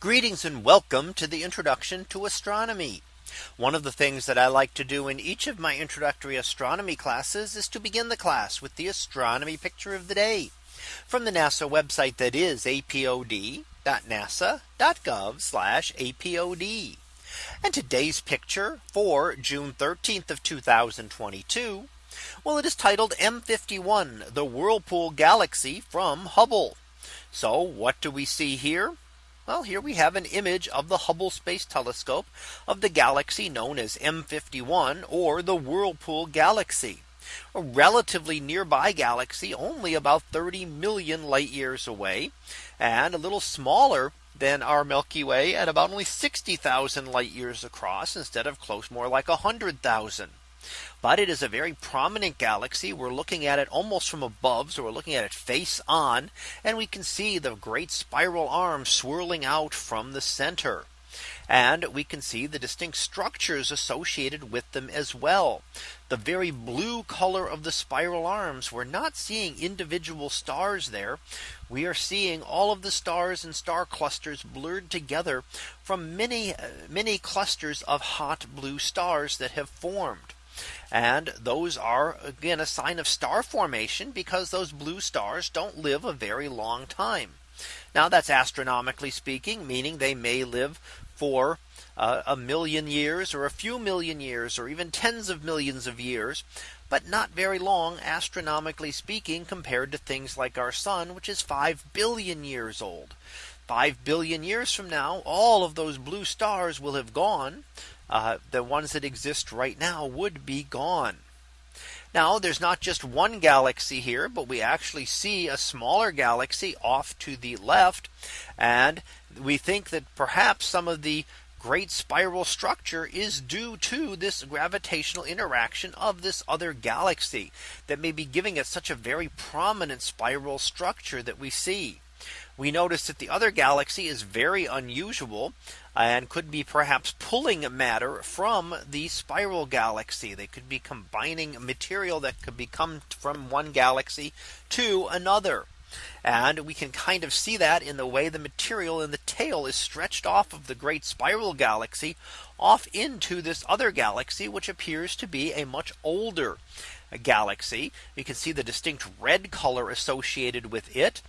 Greetings and welcome to the introduction to astronomy. One of the things that I like to do in each of my introductory astronomy classes is to begin the class with the astronomy picture of the day from the NASA website that is apod.nasa.gov apod. And today's picture for June 13th of 2022. Well, it is titled M51 the Whirlpool Galaxy from Hubble. So what do we see here? Well, here we have an image of the Hubble Space Telescope of the galaxy known as M51 or the Whirlpool Galaxy. A relatively nearby galaxy only about 30 million light years away and a little smaller than our Milky Way at about only 60,000 light years across instead of close more like 100,000. But it is a very prominent galaxy. We're looking at it almost from above. So we're looking at it face on. And we can see the great spiral arms swirling out from the center. And we can see the distinct structures associated with them as well. The very blue color of the spiral arms. We're not seeing individual stars there. We are seeing all of the stars and star clusters blurred together from many, uh, many clusters of hot blue stars that have formed. And those are again a sign of star formation because those blue stars don't live a very long time. Now that's astronomically speaking, meaning they may live for uh, a million years or a few million years or even tens of millions of years, but not very long astronomically speaking compared to things like our sun, which is 5 billion years old. 5 billion years from now, all of those blue stars will have gone uh, the ones that exist right now would be gone. Now there's not just one galaxy here, but we actually see a smaller galaxy off to the left. And we think that perhaps some of the great spiral structure is due to this gravitational interaction of this other galaxy that may be giving it such a very prominent spiral structure that we see. We notice that the other galaxy is very unusual and could be perhaps pulling matter from the spiral galaxy. They could be combining material that could become from one galaxy to another. And we can kind of see that in the way the material in the tail is stretched off of the great spiral galaxy off into this other galaxy, which appears to be a much older galaxy. You can see the distinct red color associated with it.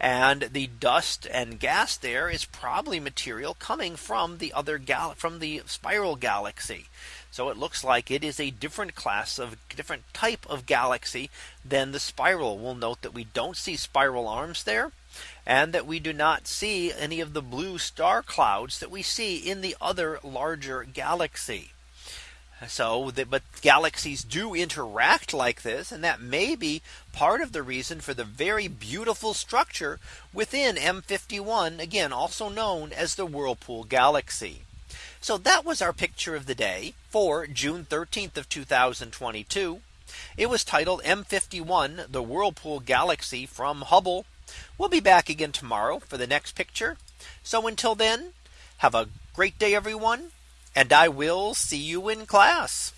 And the dust and gas there is probably material coming from the other gal from the spiral galaxy. So it looks like it is a different class of different type of galaxy than the spiral. We'll note that we don't see spiral arms there and that we do not see any of the blue star clouds that we see in the other larger galaxy. So, but galaxies do interact like this. And that may be part of the reason for the very beautiful structure within M51, again, also known as the Whirlpool Galaxy. So that was our picture of the day for June 13th of 2022. It was titled M51 the Whirlpool Galaxy from Hubble. We'll be back again tomorrow for the next picture. So until then, have a great day, everyone and I will see you in class.